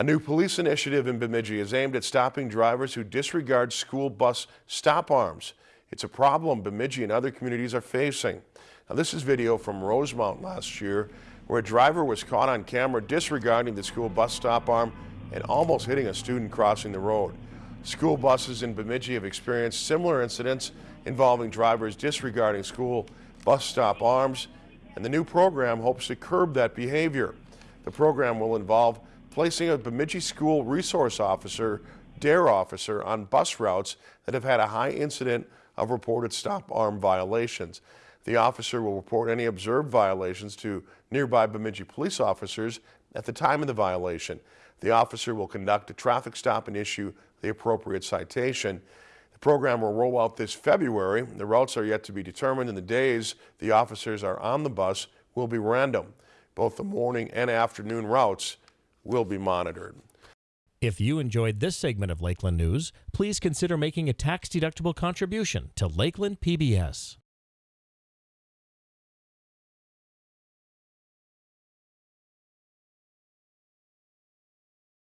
A new police initiative in Bemidji is aimed at stopping drivers who disregard school bus stop arms. It's a problem Bemidji and other communities are facing. Now this is video from Rosemount last year where a driver was caught on camera disregarding the school bus stop arm and almost hitting a student crossing the road. School buses in Bemidji have experienced similar incidents involving drivers disregarding school bus stop arms and the new program hopes to curb that behavior. The program will involve placing a Bemidji School Resource Officer, DARE officer, on bus routes that have had a high incident of reported stop arm violations. The officer will report any observed violations to nearby Bemidji police officers at the time of the violation. The officer will conduct a traffic stop and issue the appropriate citation. The program will roll out this February. The routes are yet to be determined and the days the officers are on the bus will be random. Both the morning and afternoon routes will be monitored. If you enjoyed this segment of Lakeland News, please consider making a tax-deductible contribution to Lakeland PBS.